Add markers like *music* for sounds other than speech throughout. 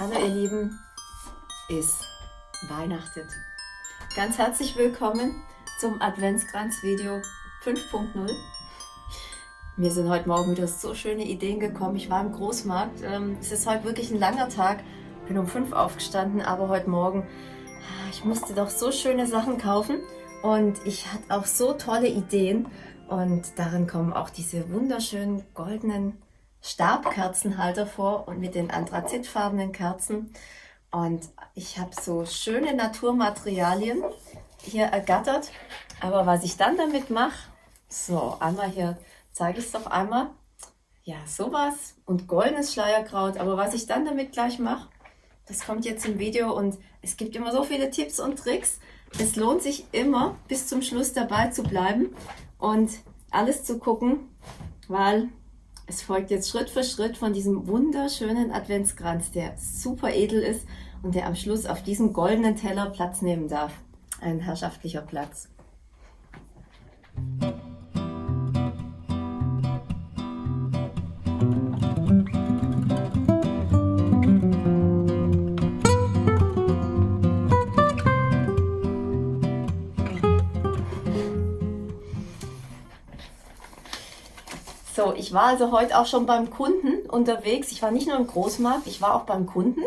Hallo ihr Lieben, es weihnachtet. Ganz herzlich willkommen zum Adventskranz-Video 5.0. Mir sind heute Morgen wieder so schöne Ideen gekommen. Ich war im Großmarkt. Ähm, es ist heute wirklich ein langer Tag. Bin um 5 aufgestanden, aber heute Morgen, ah, ich musste doch so schöne Sachen kaufen. Und ich hatte auch so tolle Ideen. Und darin kommen auch diese wunderschönen goldenen Stabkerzenhalter vor und mit den anthrazitfarbenen Kerzen. Und ich habe so schöne Naturmaterialien hier ergattert. Aber was ich dann damit mache, so einmal hier zeige ich es doch einmal. Ja, sowas und goldenes Schleierkraut. Aber was ich dann damit gleich mache, das kommt jetzt im Video und es gibt immer so viele Tipps und Tricks. Es lohnt sich immer bis zum Schluss dabei zu bleiben und alles zu gucken, weil es folgt jetzt Schritt für Schritt von diesem wunderschönen Adventskranz, der super edel ist und der am Schluss auf diesem goldenen Teller Platz nehmen darf. Ein herrschaftlicher Platz. So, ich war also heute auch schon beim Kunden unterwegs. Ich war nicht nur im Großmarkt, ich war auch beim Kunden.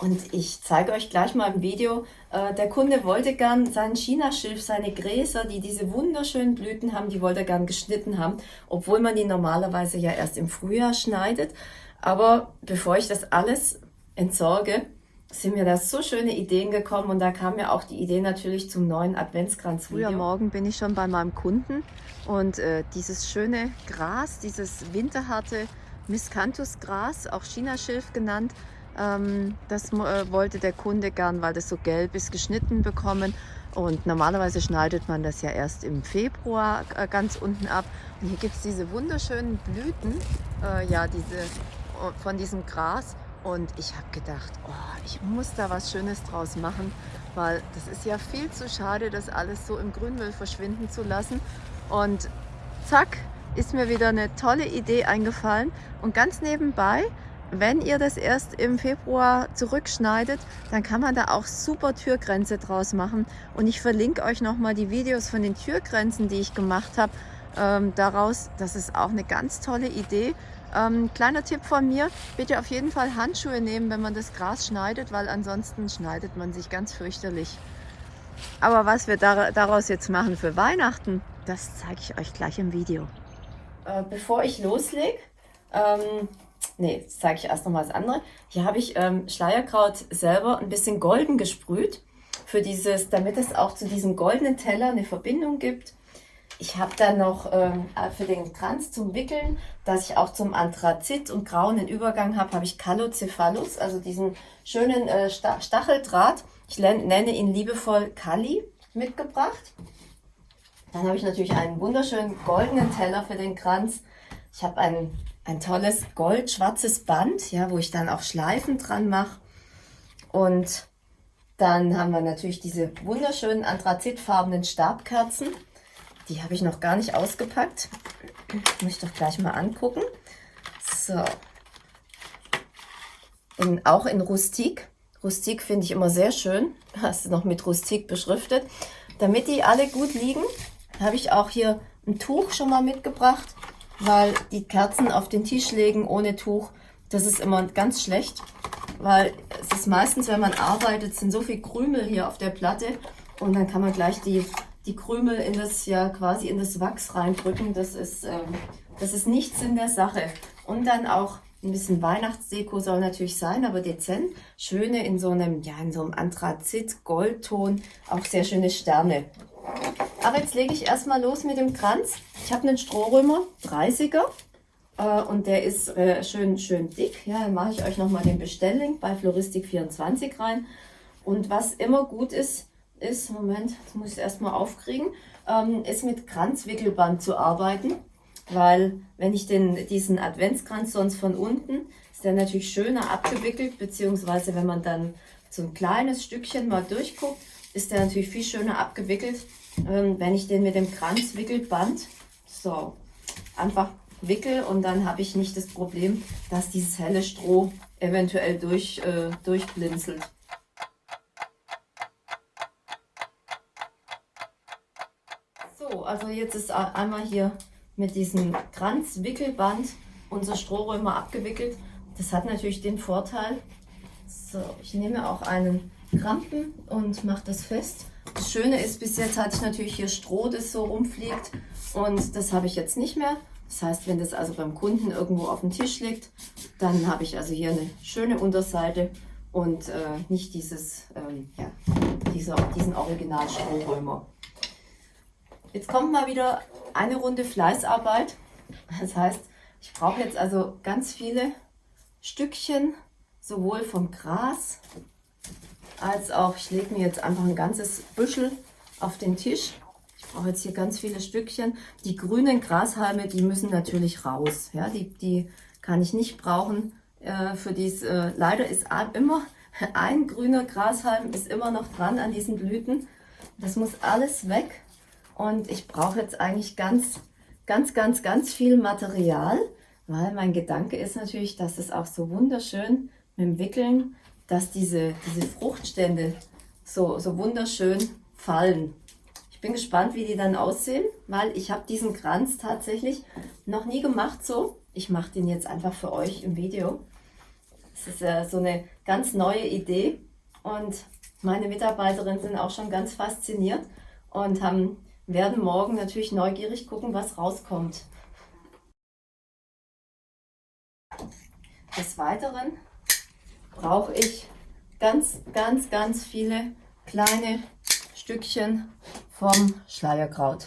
Und ich zeige euch gleich mal im Video, äh, der Kunde wollte gern seinen Chinaschilf, seine Gräser, die diese wunderschönen Blüten haben, die wollte er gern geschnitten haben, obwohl man die normalerweise ja erst im Frühjahr schneidet. Aber bevor ich das alles entsorge, sind mir da so schöne Ideen gekommen und da kam mir auch die Idee natürlich zum neuen Adventskranz. Früher Morgen bin ich schon bei meinem Kunden und äh, dieses schöne Gras, dieses winterharte Miscanthus-Gras, auch Chinaschilf genannt, ähm, das äh, wollte der Kunde gern, weil das so gelb ist, geschnitten bekommen. Und normalerweise schneidet man das ja erst im Februar äh, ganz unten ab. Und hier gibt es diese wunderschönen Blüten, äh, ja, diese, von diesem Gras. Und ich habe gedacht, oh, ich muss da was Schönes draus machen, weil das ist ja viel zu schade, das alles so im Grünmüll verschwinden zu lassen. Und zack, ist mir wieder eine tolle Idee eingefallen. Und ganz nebenbei, wenn ihr das erst im Februar zurückschneidet, dann kann man da auch super Türgrenze draus machen. Und ich verlinke euch nochmal die Videos von den Türgrenzen, die ich gemacht habe, ähm, daraus. Das ist auch eine ganz tolle Idee. Ähm, kleiner Tipp von mir, bitte auf jeden Fall Handschuhe nehmen, wenn man das Gras schneidet, weil ansonsten schneidet man sich ganz fürchterlich. Aber was wir daraus jetzt machen für Weihnachten, das zeige ich euch gleich im Video. Äh, bevor ich loslege, ähm, nee, zeige ich erst noch mal das andere. Hier habe ich ähm, Schleierkraut selber ein bisschen golden gesprüht, für dieses, damit es auch zu diesem goldenen Teller eine Verbindung gibt. Ich habe dann noch ähm, für den Kranz zum Wickeln, dass ich auch zum Anthrazit und grauen Übergang habe, habe ich Callocephalus, also diesen schönen äh, Stacheldraht. Ich nenne ihn liebevoll Kali mitgebracht. Dann habe ich natürlich einen wunderschönen goldenen Teller für den Kranz. Ich habe ein, ein tolles gold-schwarzes Band, ja, wo ich dann auch Schleifen dran mache. Und dann haben wir natürlich diese wunderschönen anthrazitfarbenen Stabkerzen. Die habe ich noch gar nicht ausgepackt. Muss ich doch gleich mal angucken. So. In, auch in Rustik. Rustik finde ich immer sehr schön. Hast du noch mit Rustik beschriftet. Damit die alle gut liegen, habe ich auch hier ein Tuch schon mal mitgebracht, weil die Kerzen auf den Tisch legen ohne Tuch, das ist immer ganz schlecht, weil es ist meistens, wenn man arbeitet, sind so viel Krümel hier auf der Platte und dann kann man gleich die die Krümel in das ja quasi in das Wachs reindrücken. Das ist, ähm, das ist nichts in der Sache. Und dann auch ein bisschen Weihnachtsdeko soll natürlich sein, aber dezent. Schöne in so einem, ja, in so einem Anthrazit-Goldton, auch sehr schöne Sterne. Aber jetzt lege ich erstmal los mit dem Kranz. Ich habe einen Strohrömer, 30er. Äh, und der ist äh, schön, schön dick. Ja, dann mache ich euch nochmal den Bestelllink bei Floristik24 rein. Und was immer gut ist, ist, Moment, das muss ich erstmal aufkriegen, ähm, ist mit Kranzwickelband zu arbeiten, weil wenn ich den, diesen Adventskranz sonst von unten, ist der natürlich schöner abgewickelt, beziehungsweise wenn man dann so ein kleines Stückchen mal durchguckt, ist der natürlich viel schöner abgewickelt, ähm, wenn ich den mit dem Kranzwickelband so einfach wickel und dann habe ich nicht das Problem, dass dieses helle Stroh eventuell durch, äh, durchblinzelt. So, also jetzt ist einmal hier mit diesem Kranzwickelband unser Strohrömer abgewickelt. Das hat natürlich den Vorteil, so, ich nehme auch einen Krampen und mache das fest. Das Schöne ist, bis jetzt hatte ich natürlich hier Stroh, das so rumfliegt und das habe ich jetzt nicht mehr. Das heißt, wenn das also beim Kunden irgendwo auf dem Tisch liegt, dann habe ich also hier eine schöne Unterseite und äh, nicht dieses, ähm, ja, dieser, diesen Original-Strohrömer. Jetzt kommt mal wieder eine Runde Fleißarbeit. Das heißt, ich brauche jetzt also ganz viele Stückchen, sowohl vom Gras als auch, ich lege mir jetzt einfach ein ganzes Büschel auf den Tisch. Ich brauche jetzt hier ganz viele Stückchen. Die grünen Grashalme, die müssen natürlich raus. Ja, die, die kann ich nicht brauchen. Äh, für dies, äh, leider ist immer *laughs* ein grüner Grashalm ist immer noch dran an diesen Blüten. Das muss alles weg. Und ich brauche jetzt eigentlich ganz, ganz, ganz, ganz viel Material, weil mein Gedanke ist natürlich, dass es auch so wunderschön mit dem Wickeln, dass diese, diese Fruchtstände so, so wunderschön fallen. Ich bin gespannt, wie die dann aussehen, weil ich habe diesen Kranz tatsächlich noch nie gemacht so. Ich mache den jetzt einfach für euch im Video. Es ist äh, so eine ganz neue Idee und meine Mitarbeiterinnen sind auch schon ganz fasziniert und haben werden morgen natürlich neugierig gucken, was rauskommt. Des Weiteren brauche ich ganz, ganz, ganz viele kleine Stückchen vom Schleierkraut.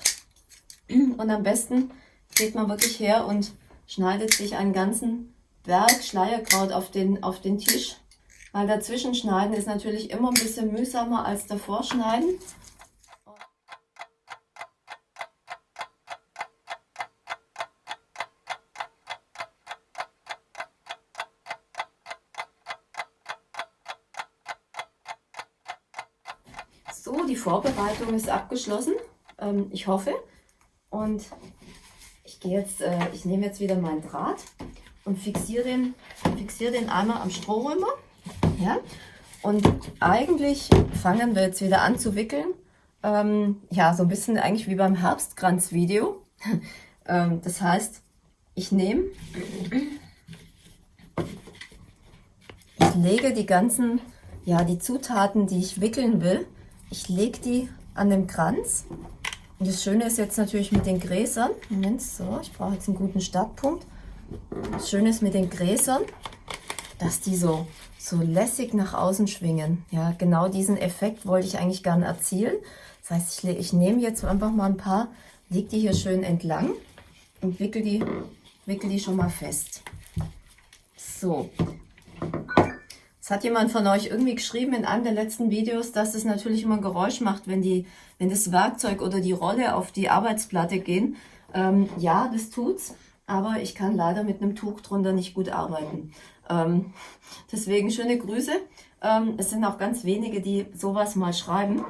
Und am besten geht man wirklich her und schneidet sich einen ganzen Berg Schleierkraut auf den, auf den Tisch. Weil dazwischen schneiden ist natürlich immer ein bisschen mühsamer als davor schneiden. So, die Vorbereitung ist abgeschlossen. Ähm, ich hoffe. Und ich gehe jetzt, äh, ich nehme jetzt wieder meinen Draht und fixiere den, fixiere den einmal am Strohrömer. Ja? Und eigentlich fangen wir jetzt wieder an zu wickeln. Ähm, ja, so ein bisschen eigentlich wie beim Herbstkranz-Video. *laughs* ähm, das heißt, ich nehme, ich lege die ganzen, ja, die Zutaten, die ich wickeln will, ich lege die an den Kranz. Und das Schöne ist jetzt natürlich mit den Gräsern. Moment, so, ich brauche jetzt einen guten Startpunkt. Das Schöne ist mit den Gräsern, dass die so, so lässig nach außen schwingen. Ja, genau diesen Effekt wollte ich eigentlich gerne erzielen. Das heißt, ich, ich nehme jetzt einfach mal ein paar, lege die hier schön entlang und wickel die, wickel die schon mal fest. So, hat jemand von euch irgendwie geschrieben in einem der letzten Videos, dass es natürlich immer ein Geräusch macht, wenn, die, wenn das Werkzeug oder die Rolle auf die Arbeitsplatte gehen. Ähm, ja, das tut's, aber ich kann leider mit einem Tuch drunter nicht gut arbeiten. Ähm, deswegen schöne Grüße. Ähm, es sind auch ganz wenige, die sowas mal schreiben,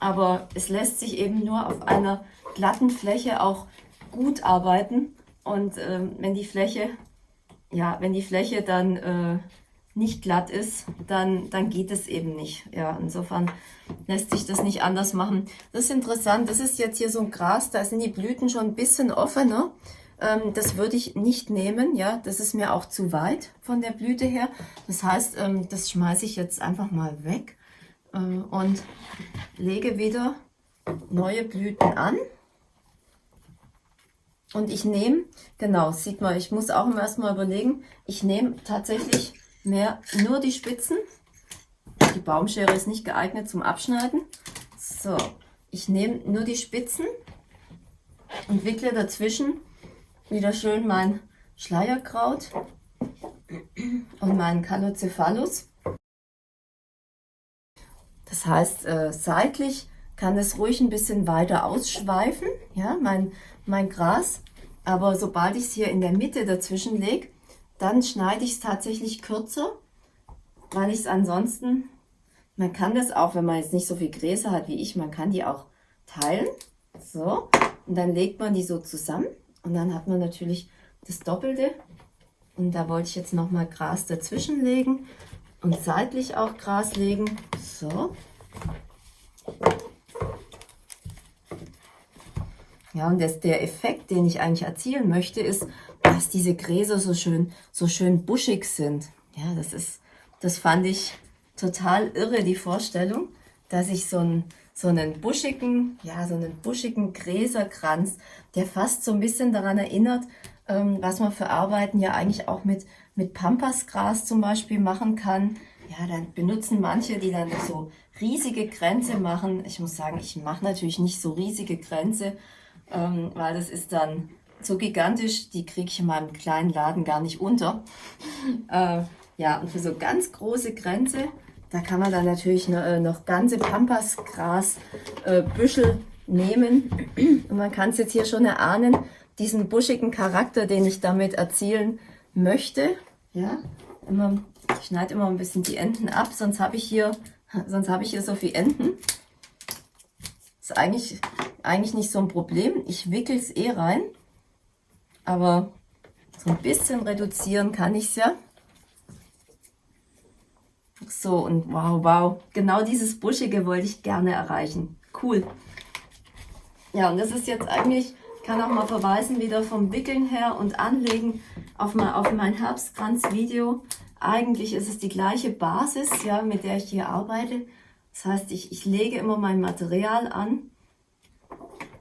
aber es lässt sich eben nur auf einer glatten Fläche auch gut arbeiten. Und ähm, wenn die Fläche, ja, wenn die Fläche dann äh, nicht glatt ist, dann, dann geht es eben nicht. Ja, insofern lässt sich das nicht anders machen. Das ist interessant. Das ist jetzt hier so ein Gras, da sind die Blüten schon ein bisschen offener. Ähm, das würde ich nicht nehmen. Ja, das ist mir auch zu weit von der Blüte her. Das heißt, ähm, das schmeiße ich jetzt einfach mal weg äh, und lege wieder neue Blüten an. Und ich nehme, genau, sieht man, ich muss auch erstmal überlegen, ich nehme tatsächlich mehr nur die Spitzen. Die Baumschere ist nicht geeignet zum Abschneiden. So, ich nehme nur die Spitzen und wickle dazwischen wieder schön mein Schleierkraut und meinen Calocephalus. Das heißt, äh, seitlich kann es ruhig ein bisschen weiter ausschweifen, ja, mein, mein Gras. Aber sobald ich es hier in der Mitte dazwischen lege, dann schneide ich es tatsächlich kürzer, weil ich es ansonsten, man kann das auch, wenn man jetzt nicht so viel Gräser hat wie ich, man kann die auch teilen. So, und dann legt man die so zusammen und dann hat man natürlich das Doppelte Und da wollte ich jetzt nochmal Gras dazwischen legen und seitlich auch Gras legen. So. Ja, und das, der Effekt, den ich eigentlich erzielen möchte, ist, dass diese Gräser so schön, so schön buschig sind. Ja, das ist, das fand ich total irre, die Vorstellung, dass ich so einen, so einen buschigen, ja, so einen buschigen Gräserkranz, der fast so ein bisschen daran erinnert, ähm, was man für Arbeiten ja eigentlich auch mit, mit Pampasgras zum Beispiel machen kann. Ja, dann benutzen manche, die dann so riesige Grenze machen. Ich muss sagen, ich mache natürlich nicht so riesige Grenze, ähm, weil das ist dann so gigantisch, die kriege ich in meinem kleinen Laden gar nicht unter. *laughs* äh, ja, und für so ganz große Grenze, da kann man dann natürlich noch, äh, noch ganze Pampasgras-Büschel äh, nehmen. *clears throat* Und man kann es jetzt hier schon erahnen, diesen buschigen Charakter, den ich damit erzielen möchte. Ja, immer, ich schneide immer ein bisschen die Enden ab, sonst habe ich hier, *laughs* sonst habe ich hier so viele Enden. Ist eigentlich eigentlich nicht so ein Problem. Ich wickel es eh rein, aber so ein bisschen reduzieren kann ich es ja. So, und wow, wow, genau dieses Buschige wollte ich gerne erreichen. Cool. Ja, und das ist jetzt eigentlich, ich kann auch mal verweisen, wieder vom Wickeln her und Anlegen auf, mein, auf mein Herbstkranz-Video. Eigentlich ist es die gleiche Basis, ja, mit der ich hier arbeite. Das heißt, ich, ich lege immer mein Material an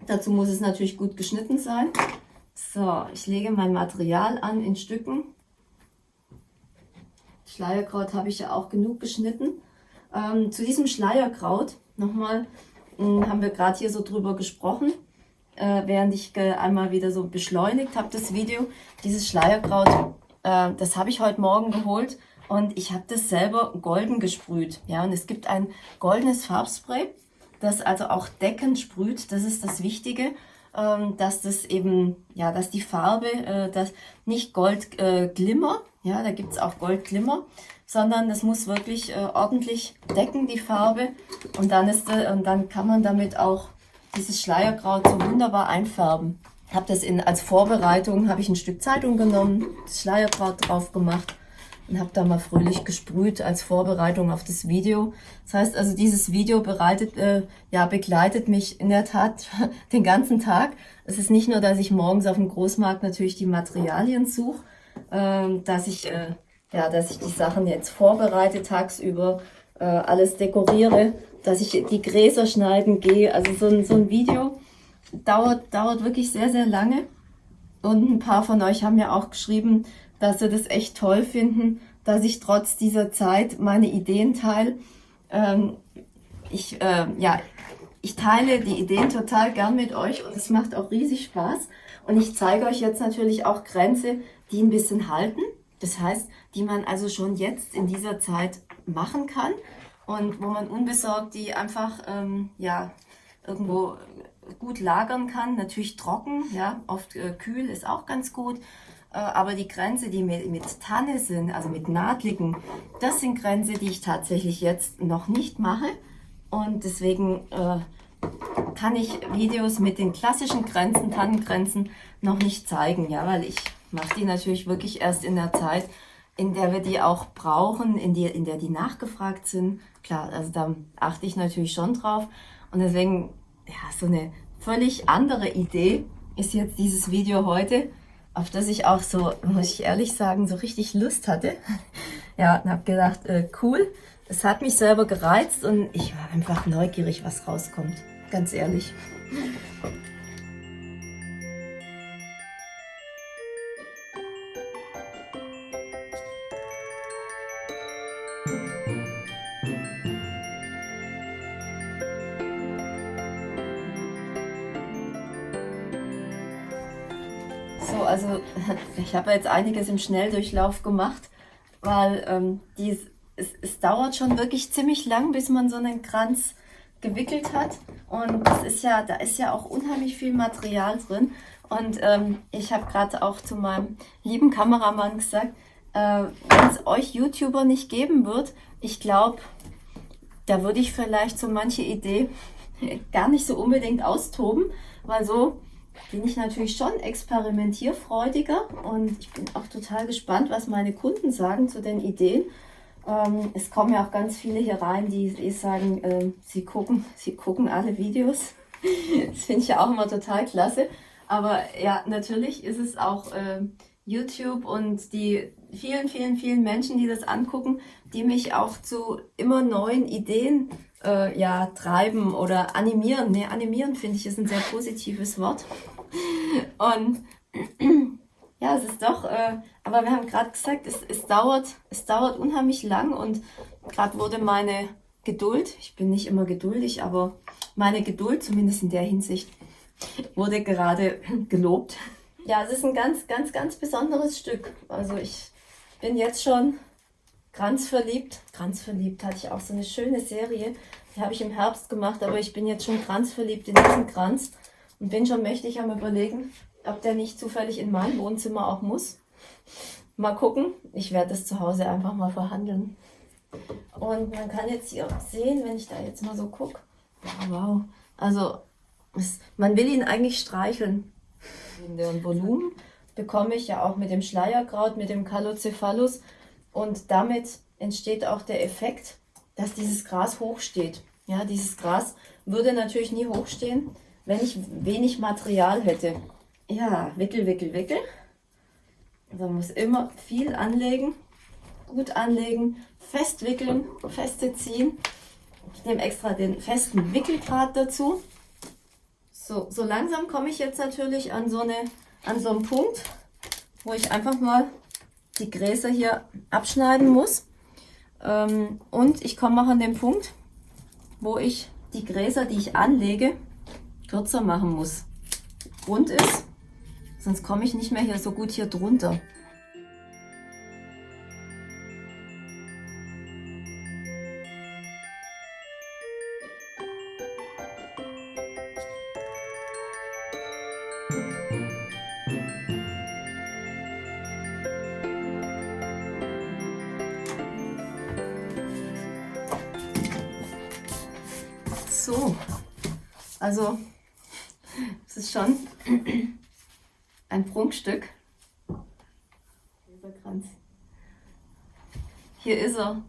Dazu muss es natürlich gut geschnitten sein. So, ich lege mein Material an in Stücken. Schleierkraut habe ich ja auch genug geschnitten. Ähm, zu diesem Schleierkraut, nochmal, hm, haben wir gerade hier so drüber gesprochen, äh, während ich einmal wieder so beschleunigt habe das Video. Dieses Schleierkraut, äh, das habe ich heute Morgen geholt und ich habe das selber golden gesprüht. Ja, und es gibt ein goldenes Farbspray das also auch deckend sprüht. Das ist das Wichtige, ähm, dass das eben, ja, dass die Farbe, äh, das nicht Gold äh, ja, da gibt es auch Gold Glimmer, sondern das muss wirklich äh, ordentlich decken, die Farbe. Und dann, ist, äh, und dann kann man damit auch dieses Schleierkraut so wunderbar einfärben. Habe das in, als Vorbereitung, habe ich ein Stück Zeitung genommen, das Schleierkraut drauf gemacht und habe da mal fröhlich gesprüht als Vorbereitung auf das Video. Das heißt also, dieses Video bereitet, äh, ja, begleitet mich in der Tat *laughs* den ganzen Tag. Es ist nicht nur, dass ich morgens auf dem Großmarkt natürlich die Materialien suche, äh, dass ich, äh, ja, dass ich die Sachen jetzt vorbereite tagsüber, äh, alles dekoriere, dass ich die Gräser schneiden gehe. Also so ein, so ein Video dauert, dauert wirklich sehr, sehr lange. Und ein paar von euch haben ja auch geschrieben, dass sie das echt toll finden, dass ich trotz dieser Zeit meine Ideen teile. Ähm, ich, äh, ja, ich teile die Ideen total gern mit euch und es macht auch riesig Spaß. Und ich zeige euch jetzt natürlich auch Grenze, die ein bisschen halten. Das heißt, die man also schon jetzt in dieser Zeit machen kann und wo man unbesorgt die einfach ähm, ja, irgendwo gut lagern kann. Natürlich trocken, ja, oft äh, kühl ist auch ganz gut. Äh, aber die Grenze, die mit, mit Tanne sind, also mit Nadligen, das sind Grenze, die ich tatsächlich jetzt noch nicht mache. Und deswegen äh, kann ich Videos mit den klassischen Grenzen, Tannengrenzen, noch nicht zeigen, ja, weil ich mache die natürlich wirklich erst in der Zeit, in der wir die auch brauchen, in, die, in der die nachgefragt sind. Klar, also da achte ich natürlich schon drauf. Und deswegen, ja, so eine völlig andere Idee ist jetzt dieses Video heute auf das ich auch so, muss ich ehrlich sagen, so richtig Lust hatte. *laughs* ja, und habe gedacht, äh, cool, es hat mich selber gereizt und ich war einfach neugierig, was rauskommt. Ganz ehrlich. Also *laughs* ich habe jetzt einiges im Schnelldurchlauf gemacht, weil ähm, die, es, es dauert schon wirklich ziemlich lang, bis man so einen Kranz gewickelt hat. Und das ist ja, da ist ja auch unheimlich viel Material drin. Und ähm, ich habe gerade auch zu meinem lieben Kameramann gesagt, äh, wenn es euch YouTuber nicht geben wird, ich glaube, da würde ich vielleicht so manche Idee *laughs* gar nicht so unbedingt austoben, weil so bin ich natürlich schon experimentierfreudiger und ich bin auch total gespannt, was meine Kunden sagen zu den Ideen. Ähm, es kommen ja auch ganz viele hier rein, die, die sagen, äh, sie, gucken, sie gucken alle Videos. *laughs* das finde ich ja auch immer total klasse. Aber ja, natürlich ist es auch äh, YouTube und die vielen, vielen, vielen Menschen, die das angucken, die mich auch zu immer neuen Ideen äh, ja, treiben oder animieren. Ne, animieren finde ich ist ein sehr positives Wort. *laughs* Und *clears throat* ja, es ist doch, äh, aber wir haben gerade gesagt, es, es, dauert, es dauert unheimlich lang und gerade wurde meine Geduld, ich bin nicht immer geduldig, aber meine Geduld, zumindest in der Hinsicht, wurde gerade *clears throat* gelobt. Ja, es ist ein ganz, ganz, ganz besonderes Stück. Also ich bin jetzt schon kranzverliebt. Kranzverliebt hatte ich auch so eine schöne Serie. Die habe ich im Herbst gemacht, aber ich bin jetzt schon kranzverliebt in diesen Kranz und bin schon mächtig am überlegen, ob der nicht zufällig in mein Wohnzimmer auch muss. Mal gucken. Ich werde das zu Hause einfach mal verhandeln. Und man kann jetzt hier sehen, wenn ich da jetzt mal so gucke. Ja, wow. Also, es, man will ihn eigentlich streicheln. Und Volumen bekomme ich ja auch mit dem Schleierkraut, mit dem Calocephalus. Und damit entsteht auch der Effekt, dass dieses Gras hochsteht. Ja, dieses Gras würde natürlich nie hochstehen, wenn ich wenig Material hätte. Ja, wickel, wickel, wickel. Man muss immer viel anlegen, gut anlegen, fest wickeln, feste ziehen. Ich nehme extra den festen Wickelgrad dazu. So, so langsam komme ich jetzt natürlich an so, eine, an so einen Punkt, wo ich einfach mal die Gräser hier abschneiden muss. Ähm, und ich komme auch an den Punkt, wo ich die Gräser, die ich anlege, kürzer machen muss. Grund ist, sonst komme ich nicht mehr hier so gut hier drunter. Also es ist schon ein Prunkstück. Dieser Kranz. Hier ist er.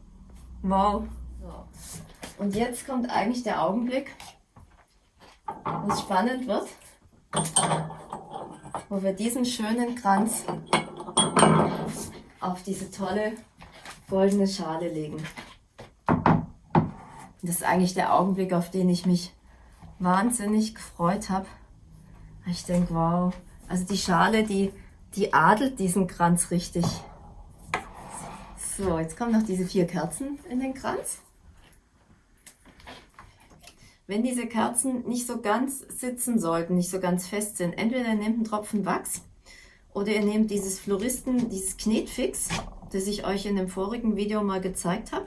Wow. Und jetzt kommt eigentlich der Augenblick, wo es spannend wird, wo wir diesen schönen Kranz auf diese tolle goldene Schale legen. Das ist eigentlich der Augenblick, auf den ich mich wahnsinnig gefreut habe. Ich denke, wow, also die Schale, die, die adelt diesen Kranz richtig. So, jetzt kommen noch diese vier Kerzen in den Kranz. Wenn diese Kerzen nicht so ganz sitzen sollten, nicht so ganz fest sind, entweder nehmt einen Tropfen Wachs oder ihr nehmt dieses Floristen, dieses Knetfix, das ich euch in dem vorigen Video mal gezeigt habe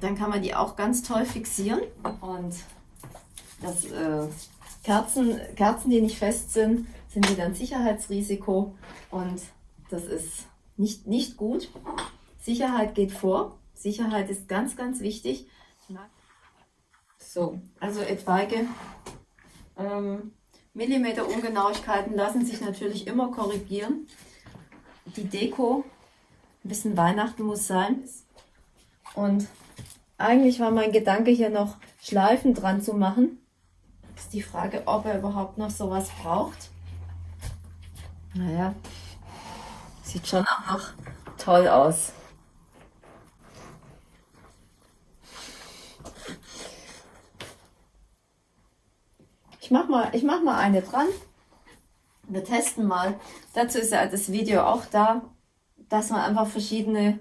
dann kann man die auch ganz toll fixieren. Und das, äh, Kerzen, Kerzen, die nicht fest sind, sind wieder ein Sicherheitsrisiko. Und das ist nicht, nicht gut. Sicherheit geht vor. Sicherheit ist ganz, ganz wichtig. So, also etwaige ähm, Millimeter Ungenauigkeiten lassen sich natürlich immer korrigieren. Die Deko, ein bisschen Weihnachten muss sein. Und eigentlich war mein Gedanke hier noch Schleifen dran zu machen. Ist die Frage, ob er überhaupt noch sowas braucht. Naja, sieht schon auch toll aus. Ich mach mal, ich mach mal eine dran. Wir testen mal. Dazu ist ja das Video auch da, dass man einfach verschiedene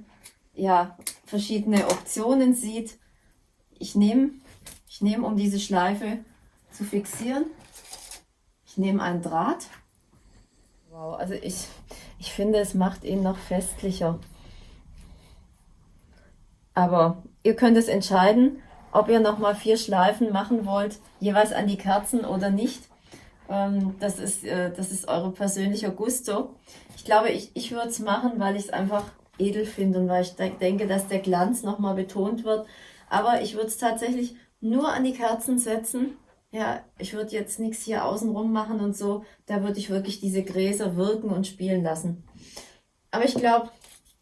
ja, verschiedene Optionen sieht. Ich nehme, ich nehme, um diese Schleife zu fixieren, ich nehme einen Draht. Wow, also ich, ich finde, es macht ihn noch festlicher. Aber ihr könnt es entscheiden, ob ihr nochmal vier Schleifen machen wollt, jeweils an die Kerzen oder nicht. Ähm, das, ist, äh, das ist eure persönliche Gusto. Ich glaube, ich, ich würde es machen, weil ich es einfach edel finde und weil ich denke, dass der Glanz nochmal betont wird. Aber ich würde es tatsächlich nur an die Kerzen setzen ja, ich würde jetzt nichts hier außenrum machen und so. Da würde ich wirklich diese Gräser wirken und spielen lassen. Aber ich glaube,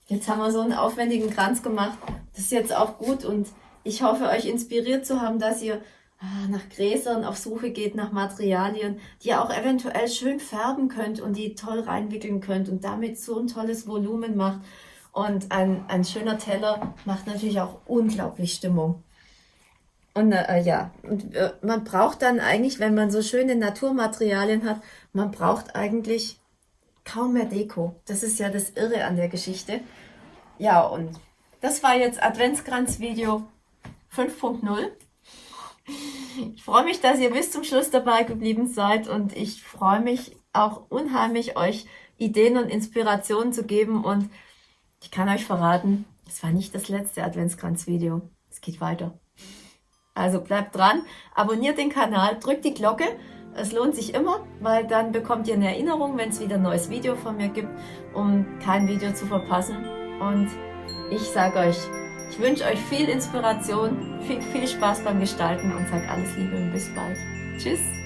jetzt haben wir so einen aufwendigen Kranz gemacht. Das ist jetzt auch gut und ich hoffe, euch inspiriert zu haben, dass ihr ah, nach Gräsern auf Suche geht, nach Materialien, die ihr auch eventuell schön färben könnt und die toll reinwickeln könnt und damit so ein tolles Volumen macht. Und ein, ein schöner Teller macht natürlich auch unglaublich Stimmung. Und äh, ja, und, äh, man braucht dann eigentlich, wenn man so schöne Naturmaterialien hat, man braucht eigentlich kaum mehr Deko. Das ist ja das Irre an der Geschichte. Ja, und das war jetzt Adventskranz-Video 5.0. Ich freue mich, dass ihr bis zum Schluss dabei geblieben seid und ich freue mich auch unheimlich, euch Ideen und Inspirationen zu geben und ich kann euch verraten, es war nicht das letzte Adventskranz-Video. Es geht weiter. Also bleibt dran, abonniert den Kanal, drückt die Glocke. Es lohnt sich immer, weil dann bekommt ihr eine Erinnerung, wenn es wieder ein neues Video von mir gibt, um kein Video zu verpassen. Und ich sage euch, ich wünsche euch viel Inspiration, viel, viel Spaß beim Gestalten und sage alles Liebe und bis bald. Tschüss!